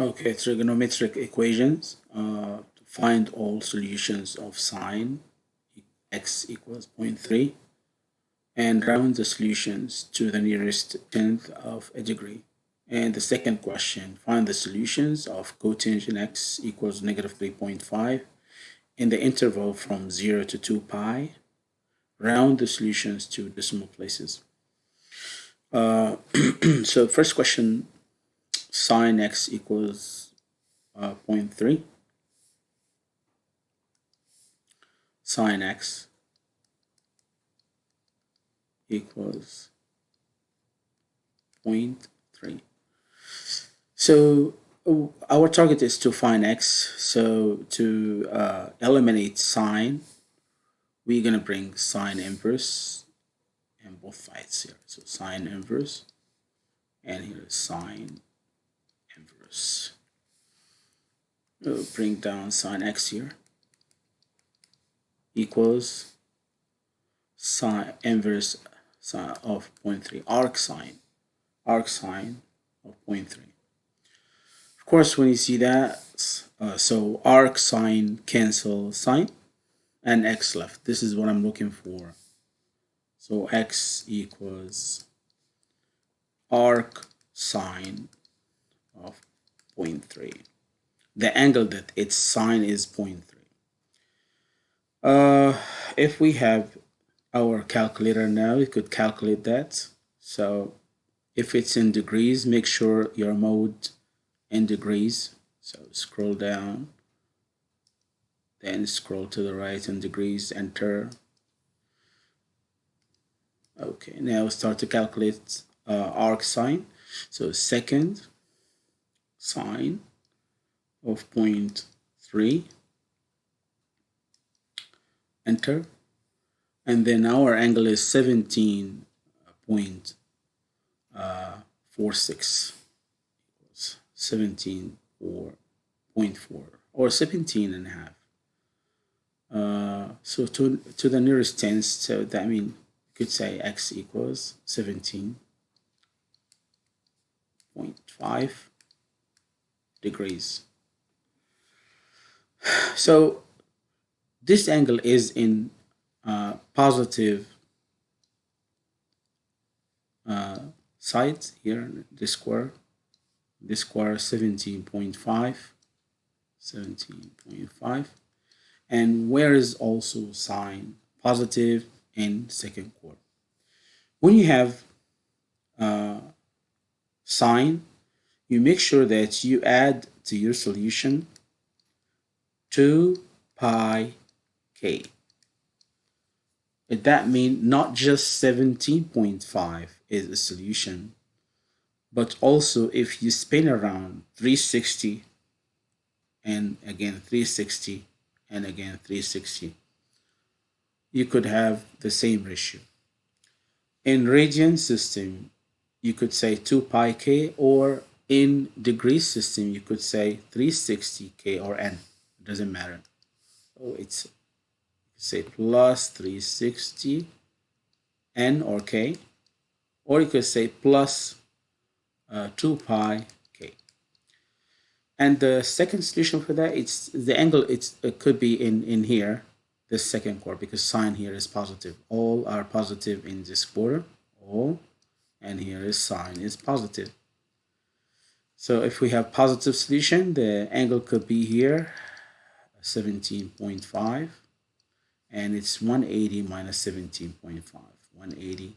Okay, trigonometric equations. Uh, to find all solutions of sine x equals 0.3 and round the solutions to the nearest tenth of a degree. And the second question, find the solutions of cotangent x equals negative 3.5 in the interval from 0 to 2 pi. Round the solutions to decimal places. Uh, so first question, sine x equals uh, 0.3 sine x equals 0.3 so uh, our target is to find x. So to uh, eliminate sine we're gonna bring sine inverse in both sides here. So sine inverse and here is sine We'll bring down sine x here. Equals sine inverse sine of 0.3 arc sine arc sine of 0.3 of course when you see that uh, so arc sine cancel sine and x left. This is what I'm looking for. So x equals arc sine of 0.3. The angle that its sine is 0.3. Uh, if we have our calculator now, we could calculate that. So if it's in degrees, make sure your mode in degrees. So scroll down, then scroll to the right in degrees, enter. Okay, now start to calculate uh, arc sine. So second sine of 0.3 enter. And then our angle is 17.46 uh, 17.4 or 17 and a half. Uh, so to to the nearest tenth so that I mean you could say x equals 17.5 degrees. So this angle is in uh, positive uh, side here, this square, this square 17.5, 17.5, and where is also sine positive in second quarter. When you have uh, sine you make sure that you add to your solution 2 pi k. That means not just 17.5 is a solution, but also if you spin around 360 and again 360 and again 360, you could have the same ratio. In radian system, you could say 2 pi k or in degree system you could say 360k or n. It doesn't matter. So it's say plus 360 n or k or you could say plus, uh, 2 pi k. And the second solution for that it's the angle it's it could be in in here this second quarter because sine here is positive. All are positive in this quarter all and here is sine is positive so if we have positive solution, the angle could be here, 17.5, and it's 180 minus 17.5. 180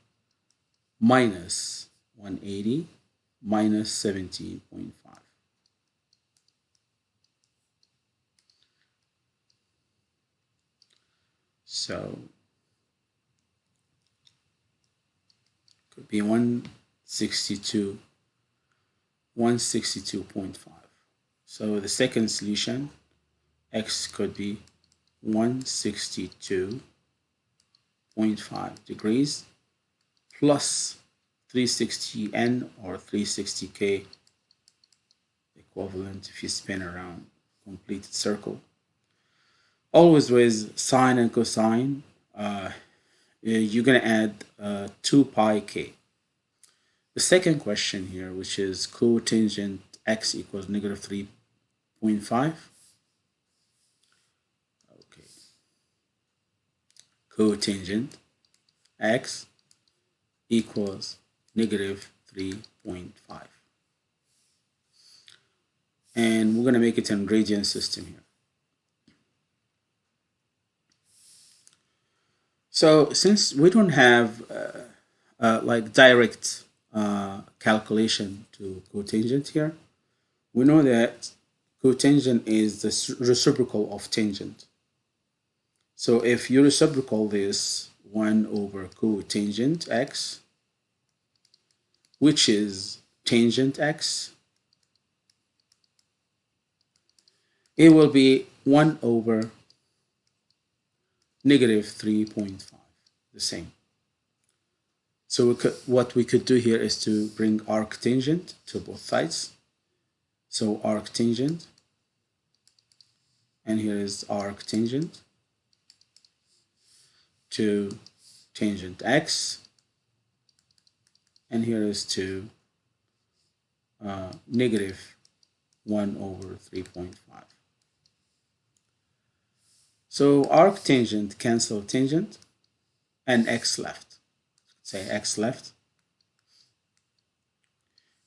minus 180 minus 17.5. So could be 162 162.5. So the second solution, x could be 162.5 degrees plus 360n or 360k equivalent if you spin around completed circle. Always with sine and cosine, uh, you're going to add uh, 2 pi k. The second question here, which is cotangent x equals negative 3.5. Okay. Cotangent x equals negative 3.5. And we're going to make it an radian system here. So since we don't have uh, uh, like direct uh, calculation to cotangent here, we know that cotangent is the reciprocal of tangent. So if you reciprocal this 1 over cotangent x, which is tangent x, it will be 1 over negative 3.5, the same. So we could, what we could do here is to bring arctangent to both sides. So arctangent, and here is arctangent to tangent x, and here is to uh, negative 1 over 3.5. So arctangent cancel tangent and x left. Say x left.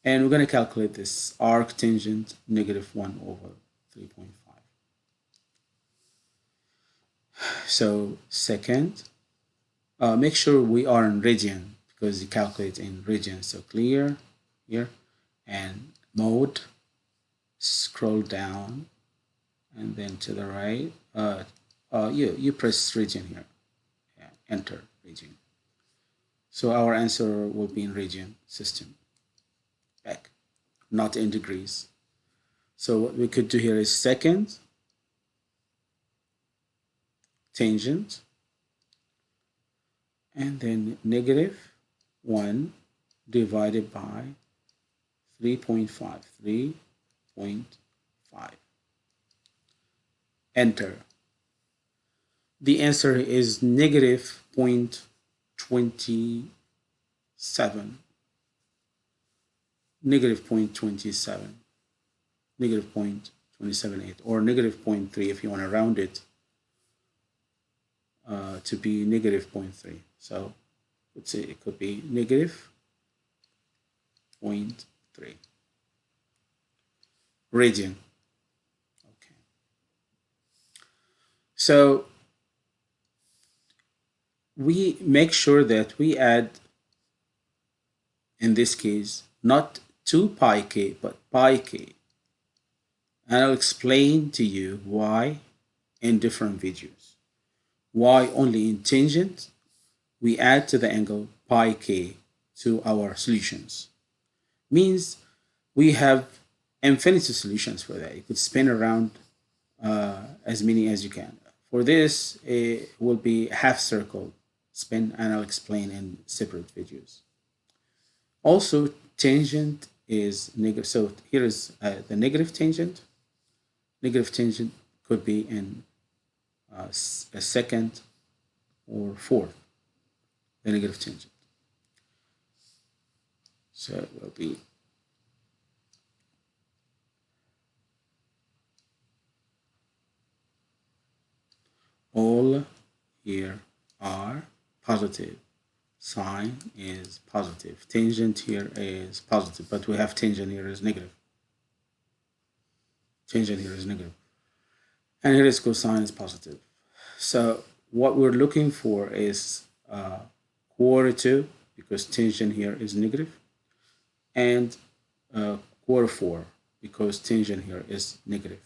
And we're going to calculate this arctangent negative 1 over 3.5. So second, uh, make sure we are in radian because you calculate in radian. So clear here and mode, scroll down and then to the right, uh, uh, you, you press radian here, yeah, enter radian. So our answer will be in radian system, back, not in degrees. So what we could do here is second, tangent, and then negative 1 divided by 3.5, 3.5. Enter. The answer is negative 0.27. Negative 0.27. Negative 0.278 or negative 0.3 if you want to round it uh, to be negative 0.3. So let's say it could be negative 0.3 radian. Okay. So we make sure that we add, in this case, not 2 pi k, but pi k. And I'll explain to you why in different videos. Why only in tangent we add to the angle pi k to our solutions. Means we have infinity solutions for that. You could spin around uh, as many as you can. For this, it will be half circle spin and I'll explain in separate videos. Also, tangent is negative. So here is uh, the negative tangent. Negative tangent could be in uh, a second or fourth, the negative tangent. So it will be all here are positive. Sine is positive. Tangent here is positive, but we have tangent here is negative. Tangent here is negative. And here is cosine is positive. So what we're looking for is uh, quarter two, because tangent here is negative, and uh, quarter four, because tangent here is negative.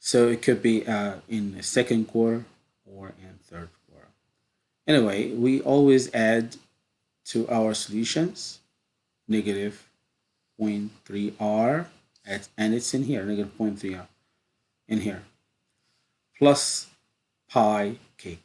So it could be uh, in the second quarter or in third quarter. Anyway, we always add to our solutions negative 0.3r at, and it's in here, negative 0.3r in here, plus pi k.